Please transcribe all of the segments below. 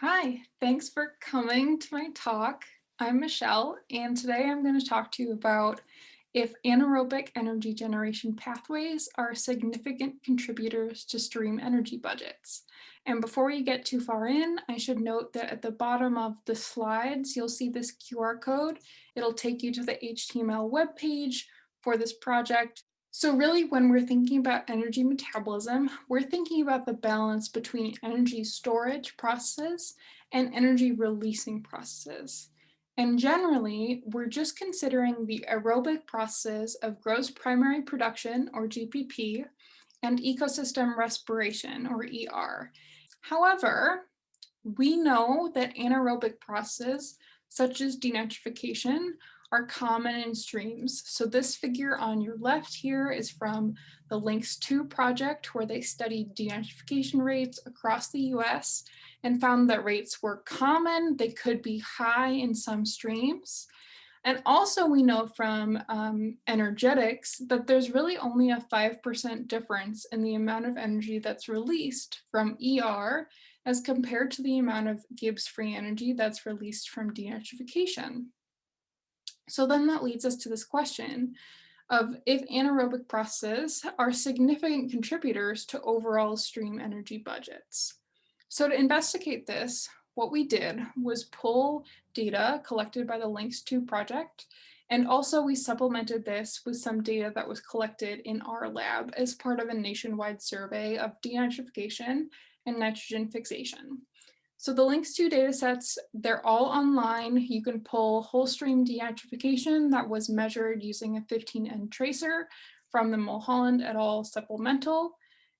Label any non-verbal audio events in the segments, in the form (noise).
Hi, thanks for coming to my talk. I'm Michelle, and today I'm going to talk to you about if anaerobic energy generation pathways are significant contributors to stream energy budgets. And before we get too far in, I should note that at the bottom of the slides, you'll see this QR code. It'll take you to the HTML web page for this project. So really, when we're thinking about energy metabolism, we're thinking about the balance between energy storage processes and energy releasing processes. And generally, we're just considering the aerobic process of gross primary production, or GPP, and ecosystem respiration, or ER. However, we know that anaerobic processes, such as denitrification, are common in streams. So this figure on your left here is from the LINX II project where they studied denitrification rates across the US and found that rates were common, they could be high in some streams. And also we know from um, energetics that there's really only a 5% difference in the amount of energy that's released from ER as compared to the amount of Gibbs free energy that's released from denitrification. So then that leads us to this question of if anaerobic processes are significant contributors to overall stream energy budgets. So to investigate this, what we did was pull data collected by the LINX II project, and also we supplemented this with some data that was collected in our lab as part of a nationwide survey of denitrification and nitrogen fixation. So the LINX II datasets, they're all online. You can pull whole stream denitrification that was measured using a 15N tracer from the Mulholland et al. supplemental.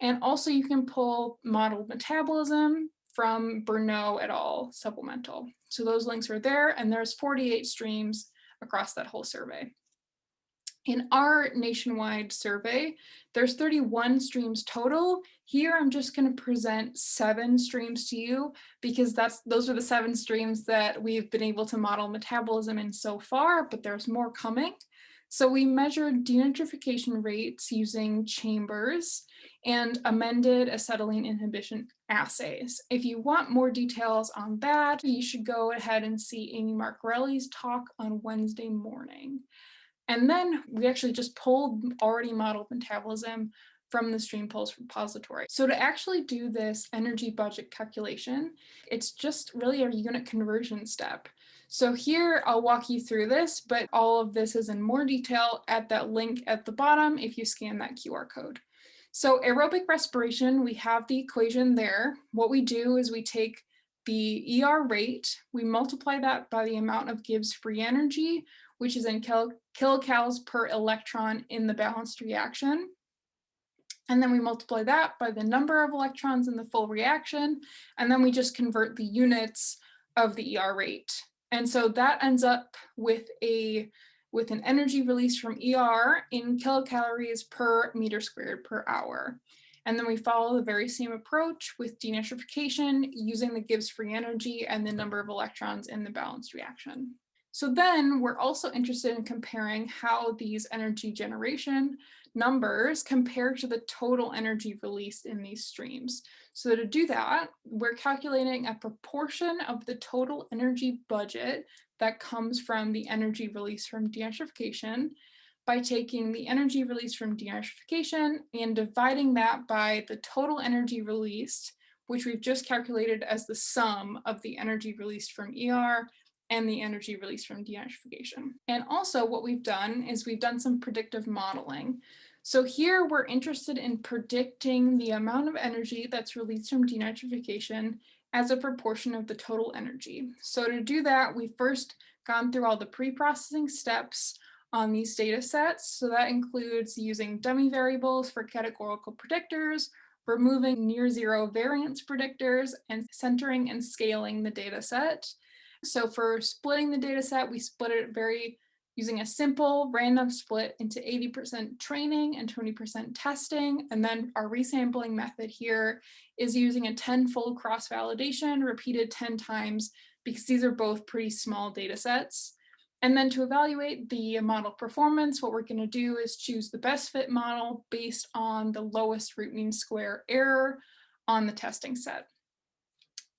And also you can pull modeled metabolism from Bernot et al. supplemental. So those links are there and there's 48 streams across that whole survey. In our nationwide survey, there's 31 streams total. Here, I'm just going to present seven streams to you because that's those are the seven streams that we've been able to model metabolism in so far, but there's more coming. So we measured denitrification rates using chambers and amended acetylene inhibition assays. If you want more details on that, you should go ahead and see Amy Marcarelli's talk on Wednesday morning. And then we actually just pulled already modeled metabolism from the StreamPULSE repository. So to actually do this energy budget calculation, it's just really a unit conversion step. So here I'll walk you through this, but all of this is in more detail at that link at the bottom if you scan that QR code. So aerobic respiration, we have the equation there. What we do is we take the ER rate, we multiply that by the amount of Gibbs free energy, which is in kil kilocalories per electron in the balanced reaction. And then we multiply that by the number of electrons in the full reaction, and then we just convert the units of the ER rate. And so that ends up with a with an energy release from ER in kilocalories per meter squared per hour. And then we follow the very same approach with denitrification using the Gibbs free energy and the number of electrons in the balanced reaction. So then we're also interested in comparing how these energy generation numbers compare to the total energy released in these streams. So to do that, we're calculating a proportion of the total energy budget that comes from the energy released from denitrification by taking the energy released from denitrification and dividing that by the total energy released, which we've just calculated as the sum of the energy released from ER and the energy released from denitrification. And also what we've done is we've done some predictive modeling. So here we're interested in predicting the amount of energy that's released from denitrification as a proportion of the total energy. So to do that, we've first gone through all the pre-processing steps on these data sets. So that includes using dummy variables for categorical predictors, removing near zero variance predictors, and centering and scaling the data set. So for splitting the data set, we split it very using a simple random split into 80% training and 20% testing. And then our resampling method here is using a 10-fold cross-validation repeated 10 times because these are both pretty small data sets. And then to evaluate the model performance, what we're going to do is choose the best fit model based on the lowest root mean square error on the testing set.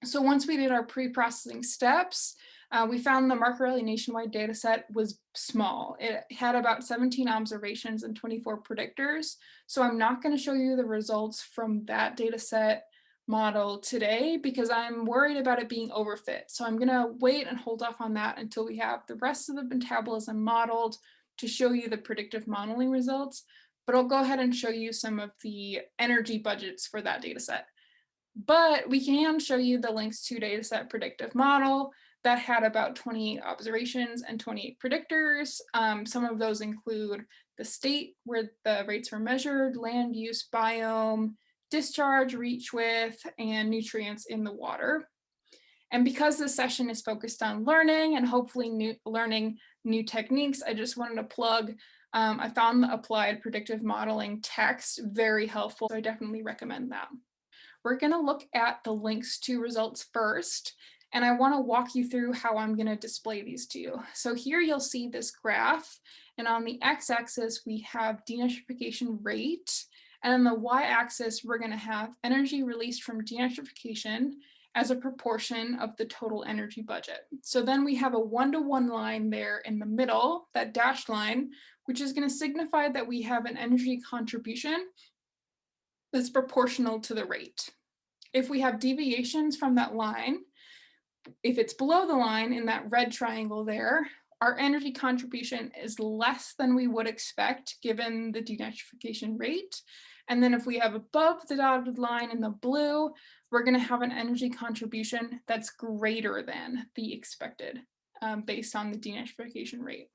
So once we did our pre-processing steps, uh, we found the Marcarelli nationwide data set was small. It had about 17 observations and 24 predictors. So I'm not going to show you the results from that data set model today because I'm worried about it being overfit. So I'm going to wait and hold off on that until we have the rest of the metabolism modeled to show you the predictive modeling results. But I'll go ahead and show you some of the energy budgets for that data set. But we can show you the LINX II dataset predictive model that had about 28 observations and 28 predictors. Um, some of those include the state where the rates were measured, land use, biome, discharge, reach width, and nutrients in the water. And because this session is focused on learning and hopefully new, learning new techniques, I just wanted to plug, um, I found the applied predictive modeling text very helpful, so I definitely recommend that. We're gonna look at the LINX II results first, and I wanna walk you through how I'm gonna display these to you. So here you'll see this graph, and on the x-axis we have denitrification rate, and on the y-axis we're gonna have energy released from denitrification as a proportion of the total energy budget. So then we have a one-to-one -one line there in the middle, that dashed line, which is gonna signify that we have an energy contribution that's proportional to the rate. If we have deviations from that line, if it's below the line in that red triangle there, our energy contribution is less than we would expect given the denitrification rate. And then if we have above the dotted line in the blue, we're going to have an energy contribution that's greater than the expected um, based on the denitrification rate.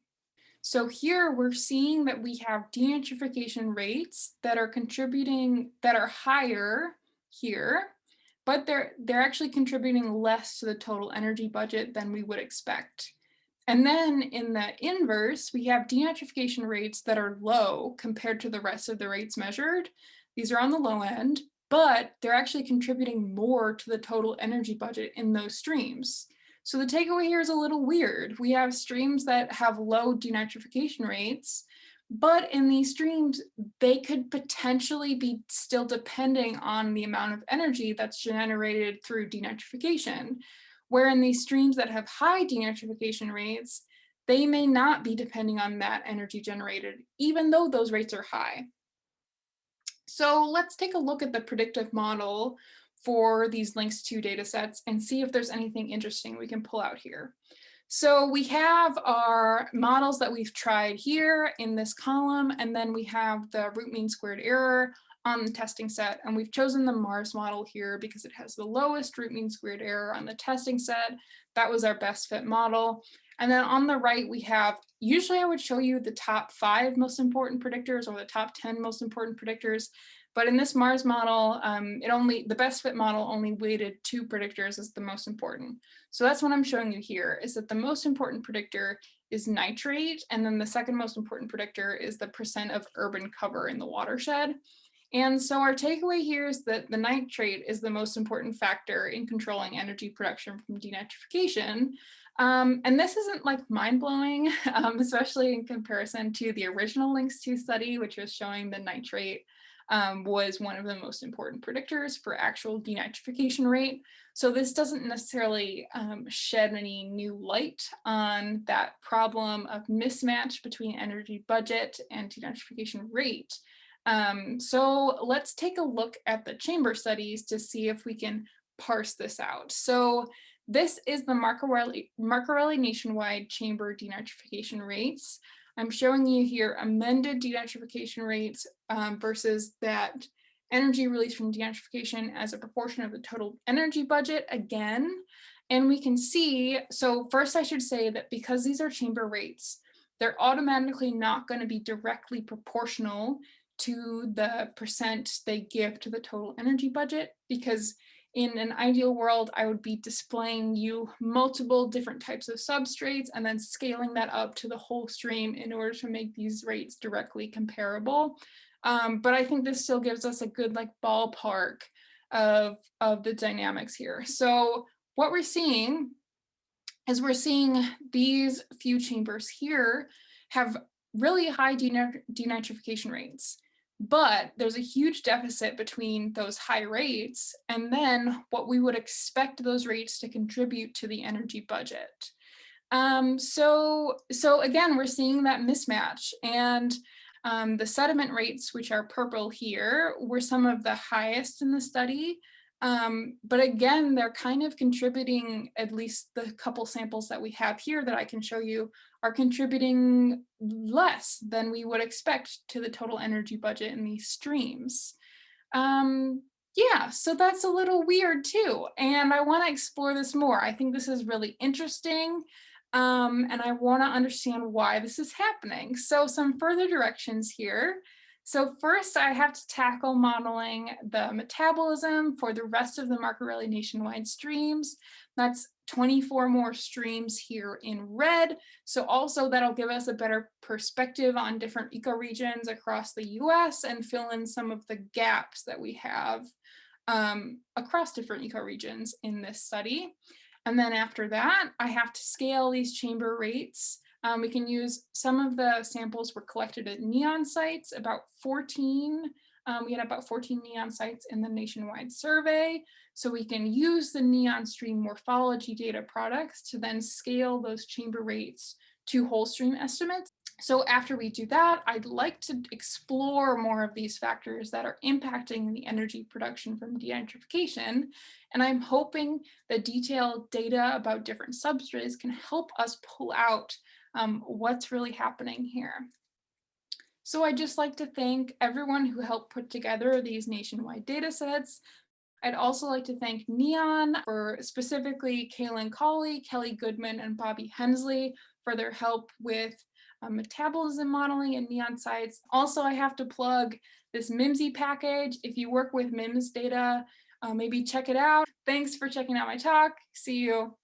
So here we're seeing that we have denitrification rates that are contributing, that are higher here, but they're, they're actually contributing less to the total energy budget than we would expect. And then in the inverse, we have denitrification rates that are low compared to the rest of the rates measured. These are on the low end, but they're actually contributing more to the total energy budget in those streams. So the takeaway here is a little weird. We have streams that have low denitrification rates, but in these streams, they could potentially be still depending on the amount of energy that's generated through denitrification. Where in these streams that have high denitrification rates, they may not be depending on that energy generated, even though those rates are high. So let's take a look at the predictive model for these LINX II data sets and see if there's anything interesting we can pull out here. So we have our models that we've tried here in this column, and then we have the root mean squared error on the testing set. And we've chosen the MARS model here because it has the lowest root mean squared error on the testing set. That was our best fit model. And then on the right, we have, usually I would show you the top five most important predictors or the top 10 most important predictors. But in this MARS model, um, it only the best fit model only weighted two predictors as the most important. So that's what I'm showing you here is that the most important predictor is nitrate. And then the second most important predictor is the percent of urban cover in the watershed. And so our takeaway here is that the nitrate is the most important factor in controlling energy production from denitrification. Um, and this isn't like mind blowing, (laughs) um, especially in comparison to the original LINX II study, which was showing the nitrate um, was one of the most important predictors for actual denitrification rate. So this doesn't necessarily um, shed any new light on that problem of mismatch between energy budget and denitrification rate. Um, so let's take a look at the chamber studies to see if we can parse this out. So this is the Marcarelli, Marcarelli nationwide chamber denitrification rates. I'm showing you here amended denitrification rates um, versus that energy released from denitrification as a proportion of the total energy budget again. And we can see, so first I should say that because these are chamber rates, they're automatically not going to be directly proportional to the percent they give to the total energy budget because in an ideal world, I would be displaying you multiple different types of substrates and then scaling that up to the whole stream in order to make these rates directly comparable. Um, but I think this still gives us a good like ballpark of, of the dynamics here. So what we're seeing is we're seeing these few chambers here have really high denitrification rates. But there's a huge deficit between those high rates and then what we would expect those rates to contribute to the energy budget. Um, so, so again, we're seeing that mismatch and um, the sediment rates, which are purple here, were some of the highest in the study. Um, but again, they're kind of contributing, at least the couple samples that we have here that I can show you are contributing less than we would expect to the total energy budget in these streams. Um, yeah, so that's a little weird too. And I wanna explore this more. I think this is really interesting. Um, and I wanna understand why this is happening. So some further directions here. So first I have to tackle modeling the metabolism for the rest of the Marcarelli nationwide streams. That's 24 more streams here in red. So also that'll give us a better perspective on different ecoregions across the US and fill in some of the gaps that we have um, across different ecoregions in this study. And then after that, I have to scale these chamber rates um, we can use some of the samples were collected at NEON sites, about 14. Um, we had about 14 NEON sites in the nationwide survey. So we can use the NEON stream morphology data products to then scale those chamber rates to whole stream estimates. So after we do that, I'd like to explore more of these factors that are impacting the energy production from denitrification. And I'm hoping that detailed data about different substrates can help us pull out um, what's really happening here. So I'd just like to thank everyone who helped put together these nationwide data sets. I'd also like to thank NEON for specifically Kaelin Cawley, Keli Goodman, and Bobby Hensley for their help with uh, metabolism modeling and NEON sites. Also, I have to plug this MIMSY package. If you work with MIMS data, uh, maybe check it out. Thanks for checking out my talk. See you.